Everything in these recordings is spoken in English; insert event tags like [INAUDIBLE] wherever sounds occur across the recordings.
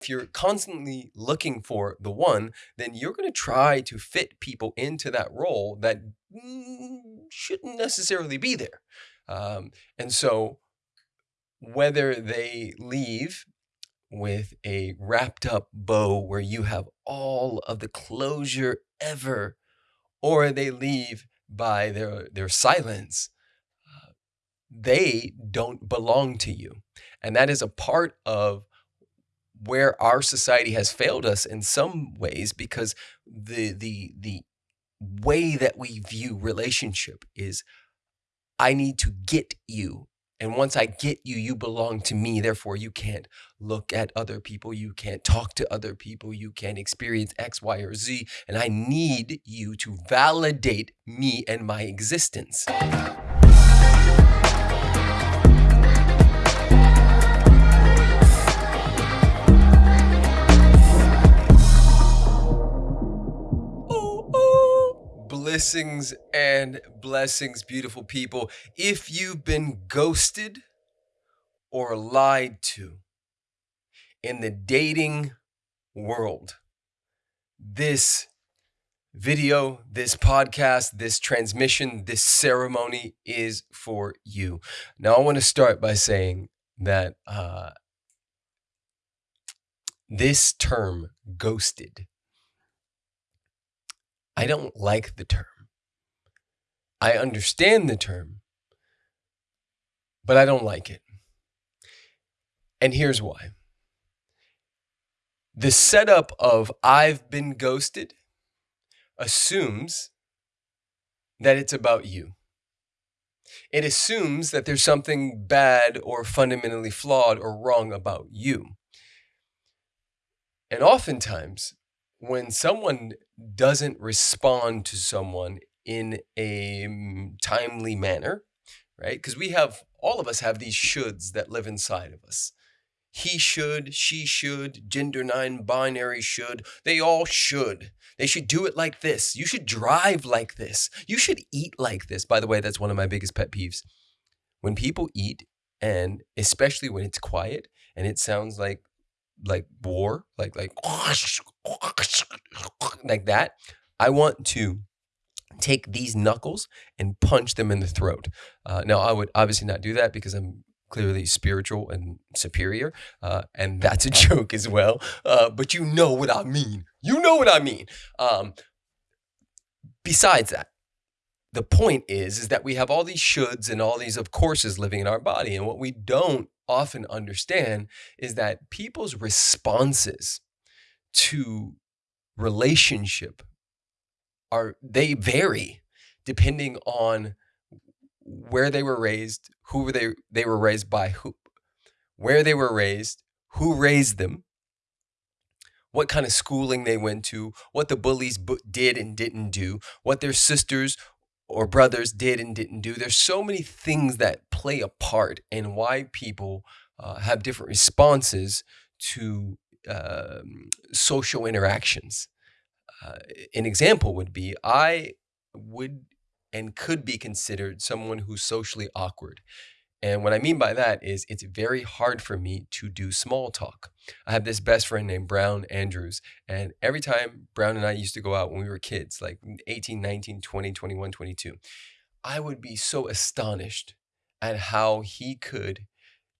if you're constantly looking for the one, then you're going to try to fit people into that role that mm, shouldn't necessarily be there. Um, and so, whether they leave with a wrapped up bow where you have all of the closure ever, or they leave by their, their silence, uh, they don't belong to you. And that is a part of where our society has failed us in some ways because the the the way that we view relationship is I need to get you and once I get you, you belong to me. Therefore, you can't look at other people. You can't talk to other people. You can't experience X, Y, or Z. And I need you to validate me and my existence. Blessings and blessings, beautiful people. If you've been ghosted or lied to in the dating world, this video, this podcast, this transmission, this ceremony is for you. Now, I want to start by saying that uh, this term, ghosted, I don't like the term. I understand the term, but I don't like it. And here's why. The setup of I've been ghosted assumes that it's about you. It assumes that there's something bad or fundamentally flawed or wrong about you. And oftentimes, when someone doesn't respond to someone in a mm, timely manner, right? Because we have, all of us have these shoulds that live inside of us. He should, she should, gender non-binary should. They all should. They should do it like this. You should drive like this. You should eat like this. By the way, that's one of my biggest pet peeves. When people eat, and especially when it's quiet and it sounds like like war, like like like that. I want to take these knuckles and punch them in the throat. Uh, now, I would obviously not do that because I'm clearly spiritual and superior, uh, and that's a [LAUGHS] joke as well. Uh, but you know what I mean. You know what I mean. Um, besides that, the point is is that we have all these shoulds and all these of courses living in our body, and what we don't often understand is that people's responses to relationship are they vary depending on where they were raised, who were they they were raised by, who where they were raised, who raised them, what kind of schooling they went to, what the bullies did and didn't do, what their sisters or brothers did and didn't do. There's so many things that play a part in why people uh, have different responses to uh, social interactions. Uh, an example would be I would and could be considered someone who's socially awkward. And what I mean by that is it's very hard for me to do small talk. I have this best friend named Brown Andrews. And every time Brown and I used to go out when we were kids, like 18, 19, 20, 21, 22, I would be so astonished at how he could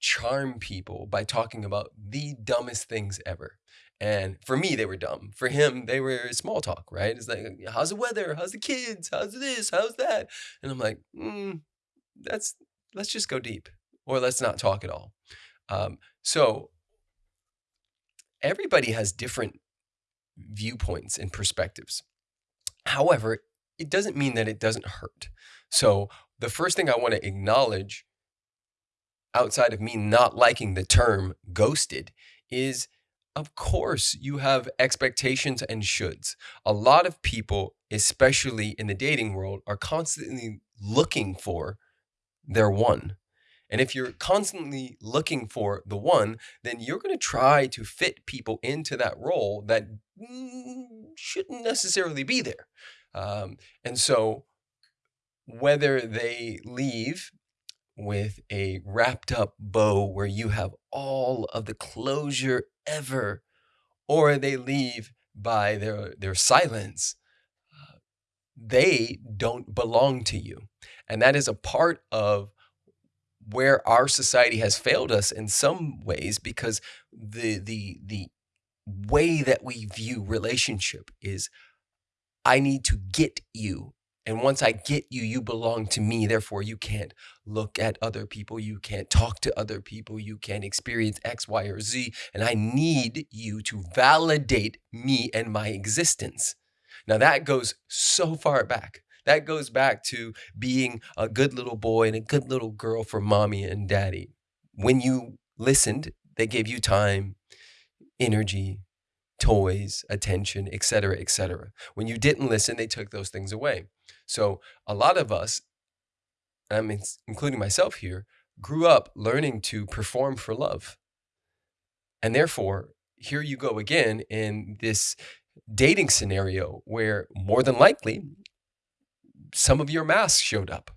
charm people by talking about the dumbest things ever. And for me, they were dumb. For him, they were small talk, right? It's like, how's the weather? How's the kids? How's this? How's that? And I'm like, mm, that's let's just go deep, or let's not talk at all. Um, so everybody has different viewpoints and perspectives. However, it doesn't mean that it doesn't hurt. So the first thing I want to acknowledge outside of me not liking the term ghosted is of course you have expectations and shoulds. A lot of people, especially in the dating world, are constantly looking for their one. And if you're constantly looking for the one, then you're going to try to fit people into that role that shouldn't necessarily be there. Um, and so, whether they leave with a wrapped up bow where you have all of the closure ever, or they leave by their their silence uh, they don't belong to you. And that is a part of where our society has failed us in some ways because the the the way that we view relationship is I need to get you and once I get you, you belong to me. Therefore, you can't look at other people. You can't talk to other people. You can't experience X, Y, or Z. And I need you to validate me and my existence. Now, that goes so far back. That goes back to being a good little boy and a good little girl for mommy and daddy. When you listened, they gave you time, energy, toys, attention, etc., etc. When you didn't listen, they took those things away. So a lot of us, I mean, including myself here, grew up learning to perform for love. And therefore, here you go again in this dating scenario where more than likely some of your masks showed up.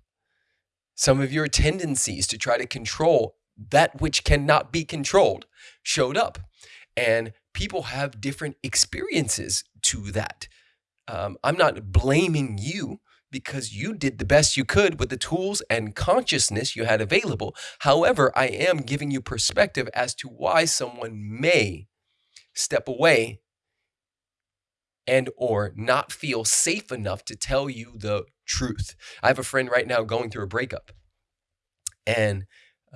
Some of your tendencies to try to control that which cannot be controlled showed up. And people have different experiences to that. Um, I'm not blaming you because you did the best you could with the tools and consciousness you had available. However, I am giving you perspective as to why someone may step away and or not feel safe enough to tell you the truth. I have a friend right now going through a breakup and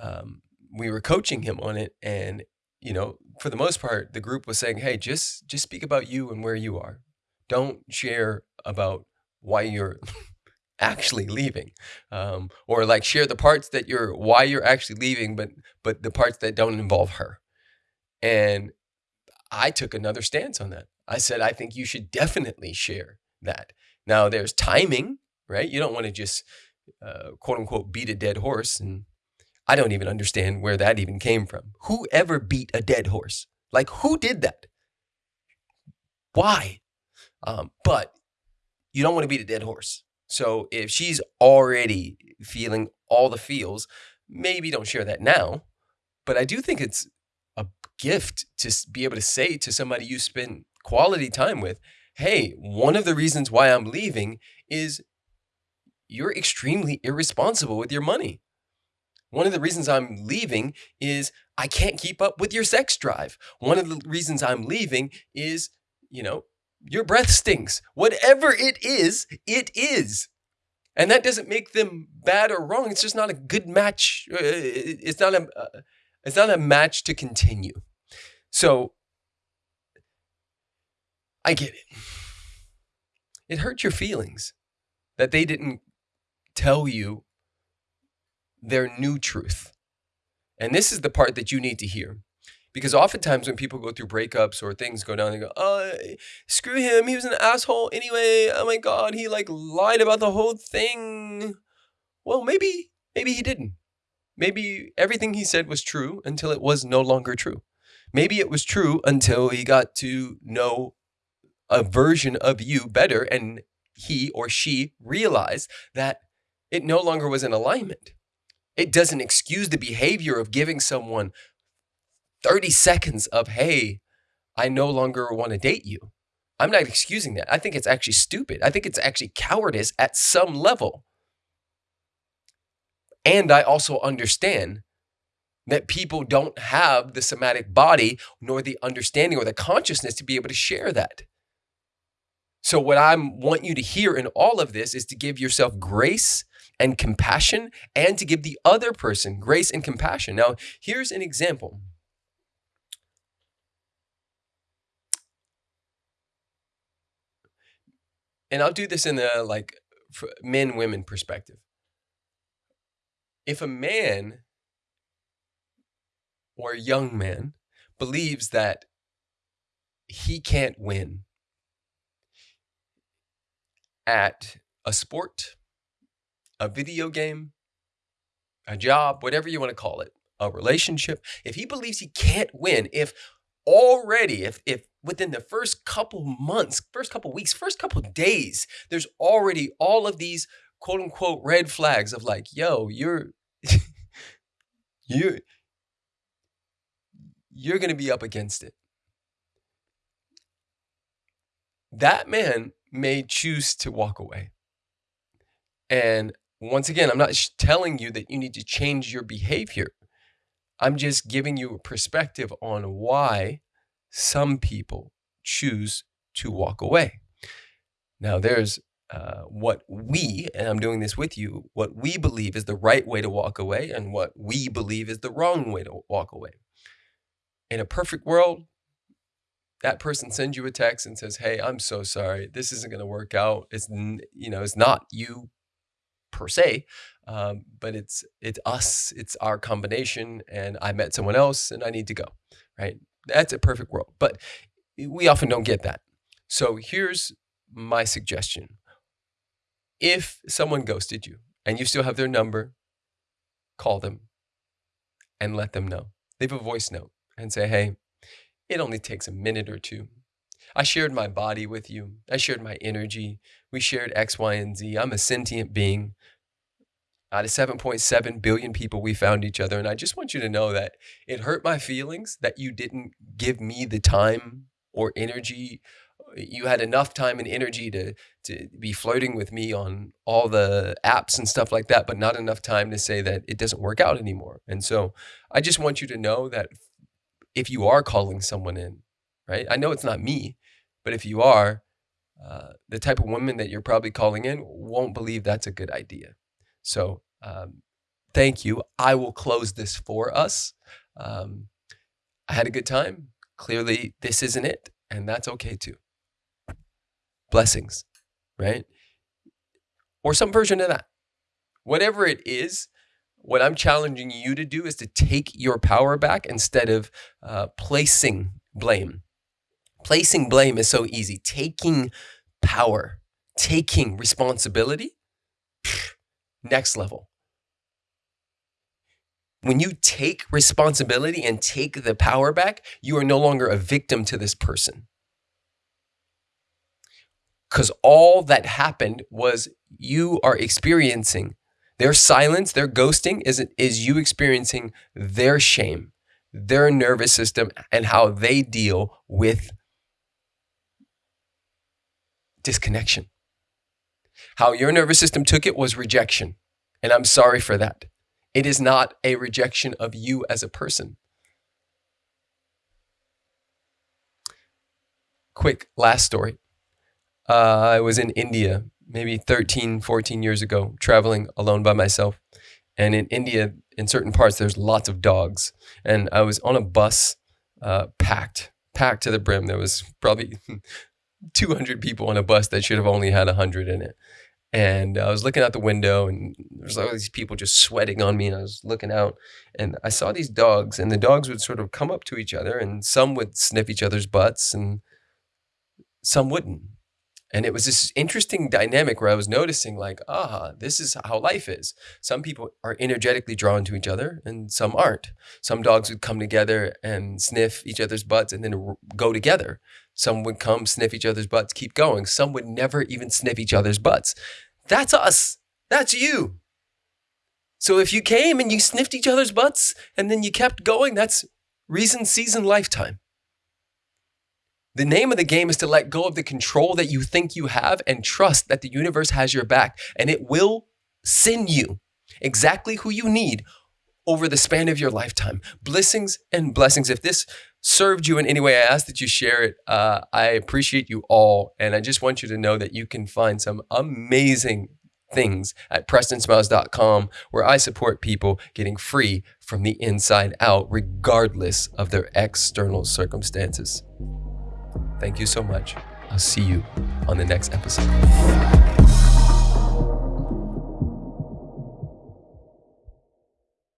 um, we were coaching him on it and you know for the most part the group was saying hey just just speak about you and where you are don't share about why you're [LAUGHS] actually leaving. Um, or like share the parts that you're why you're actually leaving but but the parts that don't involve her. And i took another stance on that. I said i think you should definitely share that. Now there's timing right? You don't want to just uh, quote unquote beat a dead horse and i don't even understand where that even came from. Who ever beat a dead horse? Like who did that? Why? Um, but you don't want to beat a dead horse. So if she's already feeling all the feels, maybe don't share that now. But I do think it's a gift to be able to say to somebody you spend quality time with, hey, one of the reasons why I'm leaving is you're extremely irresponsible with your money. One of the reasons I'm leaving is I can't keep up with your sex drive. One of the reasons I'm leaving is, you know, your breath stinks. Whatever it is, it is. And that doesn't make them bad or wrong. It's just not a good match. Uh, it's not a uh, it's not a match to continue. So I get it. It hurt your feelings that they didn't tell you their new truth. And this is the part that you need to hear. Because oftentimes when people go through breakups or things go down, they go, oh, screw him. He was an asshole anyway. Oh my God. He like lied about the whole thing. Well, maybe, maybe he didn't. Maybe everything he said was true until it was no longer true. Maybe it was true until he got to know a version of you better and he or she realized that it no longer was in alignment. It doesn't excuse the behavior of giving someone 30 seconds of, hey, I no longer want to date you. I'm not excusing that. I think it's actually stupid. I think it's actually cowardice at some level. And I also understand that people don't have the somatic body nor the understanding or the consciousness to be able to share that. So what I want you to hear in all of this is to give yourself grace and compassion and to give the other person grace and compassion. Now, here's an example. And I'll do this in the like men women perspective. If a man or a young man believes that he can't win at a sport, a video game, a job, whatever you want to call it, a relationship, if he believes he can't win, if already, if, if within the first couple months, first couple weeks, first couple days, there's already all of these quote unquote red flags of like, yo, you're, [LAUGHS] you're, you're going to be up against it. that man may choose to walk away. And once again, I'm not telling you that you need to change your behavior. I'm just giving you a perspective on why some people choose to walk away. Now, there's uh, what we, and I'm doing this with you, what we believe is the right way to walk away and what we believe is the wrong way to walk away. In a perfect world, that person sends you a text and says, "Hey, I'm so sorry. This isn't going to work out. It's you know, it's not you per se, um, but it's it's us. It's our combination. And I met someone else, and I need to go. Right? That's a perfect world. But we often don't get that. So here's my suggestion: if someone ghosted you and you still have their number, call them and let them know. Leave a voice note and say, "Hey." It only takes a minute or two. I shared my body with you. I shared my energy. We shared X, Y, and Z. I'm a sentient being. Out of 7.7 billion people, we found each other. And I just want you to know that it hurt my feelings that you didn't give me the time or energy. You had enough time and energy to, to be flirting with me on all the apps and stuff like that, but not enough time to say that it doesn't work out anymore. And so I just want you to know that if you are calling someone in, right? I know it's not me, but if you are, uh, the type of woman that you're probably calling in won't believe that's a good idea. So, um, thank you. I will close this for us. Um, I had a good time. Clearly, this isn't it, and that's okay too. Blessings, right? Or some version of that. Whatever it is, what I'm challenging you to do is to take your power back instead of uh, placing blame. Placing blame is so easy. Taking power, taking responsibility, next level. When you take responsibility and take the power back, you are no longer a victim to this person. Because all that happened was you are experiencing their silence, their ghosting is, is you experiencing their shame, their nervous system, and how they deal with disconnection. How your nervous system took it was rejection. And I'm sorry for that. It is not a rejection of you as a person. Quick last story. Uh, I was in India maybe 13, 14 years ago, traveling alone by myself. And in India, in certain parts, there's lots of dogs. And I was on a bus, uh, packed, packed to the brim. There was probably [LAUGHS] 200 people on a bus that should have only had 100 in it. And I was looking out the window, and there's all these people just sweating on me. And I was looking out, and I saw these dogs, and the dogs would sort of come up to each other, and some would sniff each other's butts, and some wouldn't. And it was this interesting dynamic where I was noticing, like, ah, this is how life is. Some people are energetically drawn to each other and some aren't. Some dogs would come together and sniff each other's butts and then go together. Some would come, sniff each other's butts, keep going. Some would never even sniff each other's butts. That's us. That's you. So if you came and you sniffed each other's butts and then you kept going, that's reason, season, lifetime. The name of the game is to let go of the control that you think you have and trust that the universe has your back and it will send you exactly who you need over the span of your lifetime. Blessings and blessings. If this served you in any way, I ask that you share it. Uh, I appreciate you all. And I just want you to know that you can find some amazing things at prestonsmiles.com where I support people getting free from the inside out, regardless of their external circumstances. Thank you so much. I'll see you on the next episode.